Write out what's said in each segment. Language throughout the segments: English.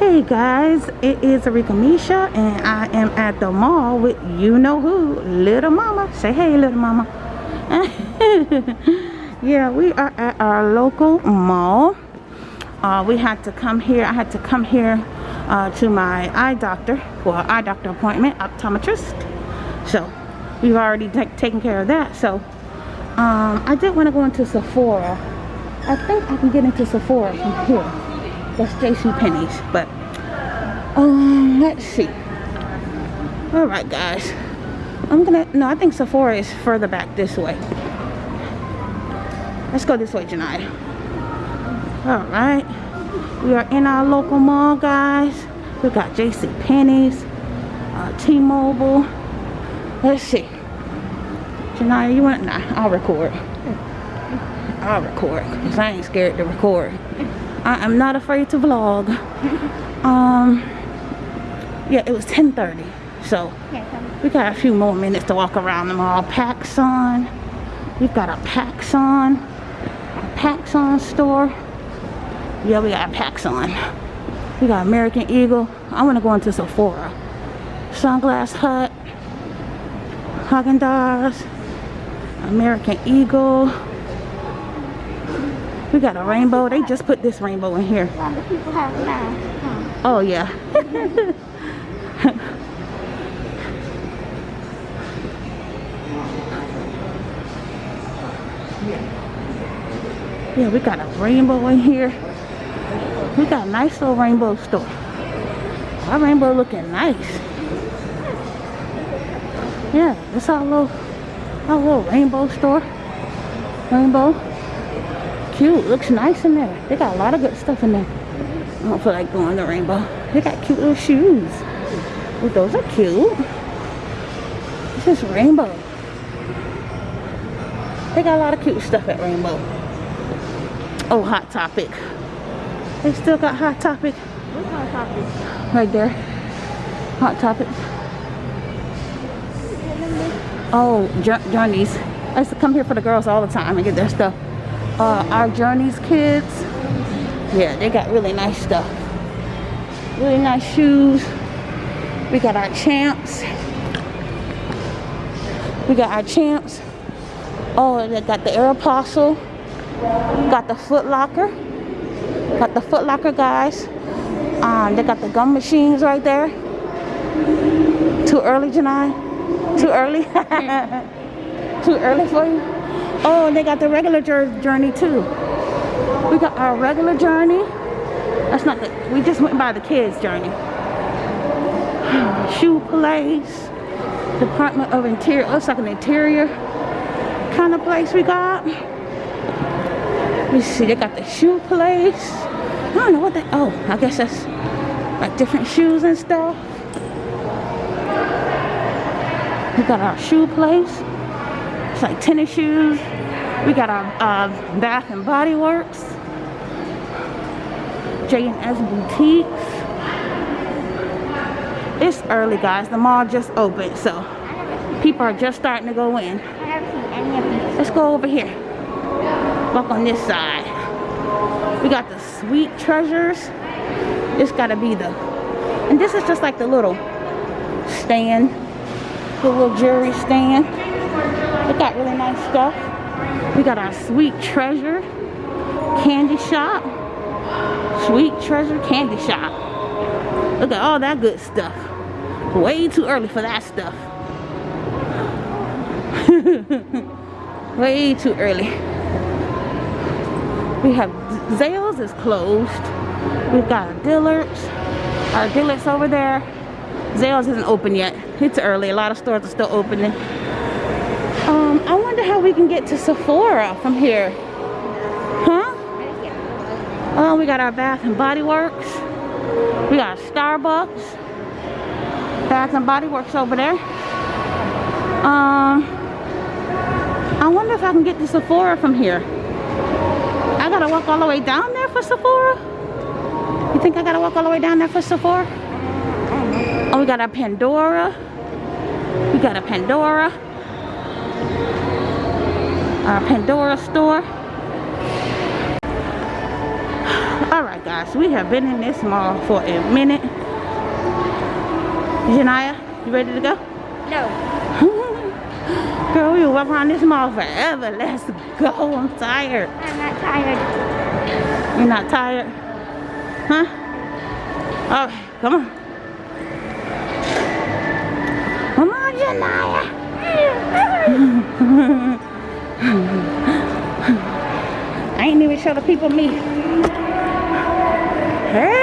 Hey guys, it is Arika Misha and I am at the mall with you know who, Little Mama. Say hey Little Mama. yeah, we are at our local mall. Uh, we had to come here, I had to come here uh, to my eye doctor for eye doctor appointment, optometrist. So we've already taken care of that. So um, I did want to go into Sephora. I think I can get into Sephora from here that's JC Penney's. But um, let's see. All right, guys. I'm gonna. No, I think Sephora is further back this way. Let's go this way, Janai. All right. We are in our local mall, guys. We got JC Penney's, uh, T-Mobile. Let's see. Janaya, you want? Nah, I'll record. I'll record because I ain't scared to record. I am not afraid to vlog. Um, yeah, it was 10.30. So, we got a few more minutes to walk around the mall. PacSun. We've got a PacSun. A PacSun store. Yeah, we got a PacSun. We got American Eagle. I want to go into Sephora. Sunglass Hut. Haagen-Dazs. American Eagle. We got a rainbow. They just put this rainbow in here. Oh, yeah. yeah, we got a rainbow in here. We got a nice little rainbow store. Our rainbow looking nice. Yeah, this our little, our little rainbow store. Rainbow cute. Looks nice in there. They got a lot of good stuff in there. I don't feel like going to Rainbow. They got cute little shoes. Oh, those are cute. This is Rainbow. They got a lot of cute stuff at Rainbow. Oh, Hot Topic. They still got Hot Topic. What's Hot Topic? Right there. Hot Topic. Oh, Journeys. I used to come here for the girls all the time and get their stuff uh, our Journeys kids. Yeah, they got really nice stuff. Really nice shoes. We got our champs. We got our champs. Oh, they got the Aeropostale. Got the Foot Locker. Got the Foot Locker guys. Um, they got the gum machines right there. Too early, Janai? Too early? Too early for you? Oh, and they got the regular journey too. We got our regular journey. That's not the, we just went by the kids journey. Shoe place. Department of Interior. Looks like an interior kind of place we got. Let me see, they got the shoe place. I don't know what that, oh, I guess that's like different shoes and stuff. We got our shoe place. It's like tennis shoes. We got our uh, Bath and Body Works. J&S Boutiques. It's early, guys. The mall just opened, so people are just starting to go in. Let's go over here. Walk on this side. We got the Sweet Treasures. This gotta be the, and this is just like the little stand, the little jewelry stand. They got really nice stuff. We got our Sweet Treasure candy shop. Sweet Treasure candy shop. Look at all that good stuff. Way too early for that stuff. Way too early. We have Zales is closed. We've got Dillard's. Our Dillard's over there. Zales isn't open yet. It's early. A lot of stores are still opening. We can get to Sephora from here. Huh? Oh, we got our Bath and Body Works. We got Starbucks. Bath and Body Works over there. Um, I wonder if I can get to Sephora from here. I gotta walk all the way down there for Sephora? You think I gotta walk all the way down there for Sephora? Oh, we got a Pandora. We got a Pandora our Pandora store. All All right, guys, we have been in this mall for a minute. Janaya, you ready to go? No. Girl, we will walk around this mall forever. Let's go. I'm tired. I'm not tired. You're not tired? Huh? All right, come on. Come on, Janaya. I ain't even show the people me. Hey.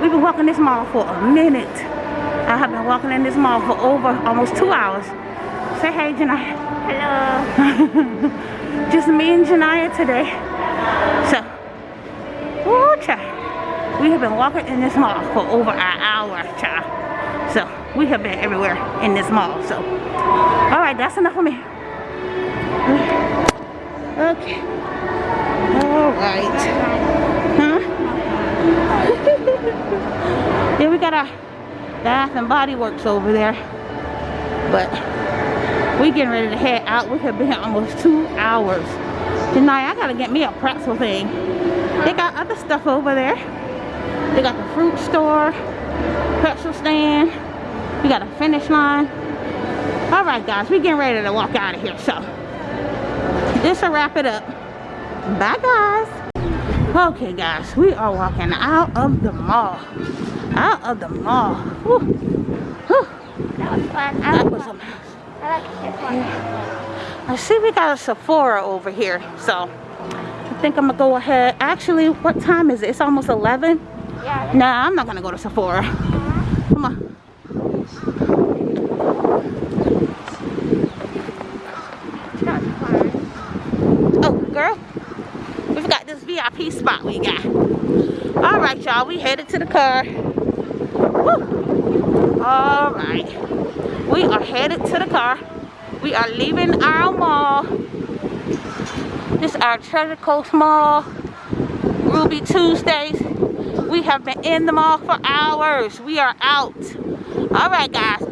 We've been walking this mall for a minute. I have been walking in this mall for over almost two hours. Say hey, Janaya. Hello. Just me and Janaya today. So, woo, child. We have been walking in this mall for over an hour, child. So, we have been everywhere in this mall. So, all right, that's enough for me. Okay. All right. Huh? we got our Bath and Body Works over there. But we getting ready to head out. We have been almost two hours. Tonight, I gotta get me a pretzel thing. They got other stuff over there. They got the fruit store, pretzel stand. We got a finish line. All right, guys, we getting ready to walk out of here. So, this will wrap it up. Bye, guys. Okay, guys, we are walking out of the mall. Out of the mall. That was fun. I That was. I like this one. I see we got a Sephora over here. So, I think I'm gonna go ahead. Actually, what time is it? It's almost 11. Yeah. Nah, I'm not gonna go to Sephora. Come on. Oh, girl. We forgot this VIP spot we got. All right, y'all. We headed to the car. All right. We are headed to the car. We are leaving our mall. This is our Treasure Coast Mall. Ruby Tuesdays. We have been in the mall for hours. We are out. All right, guys.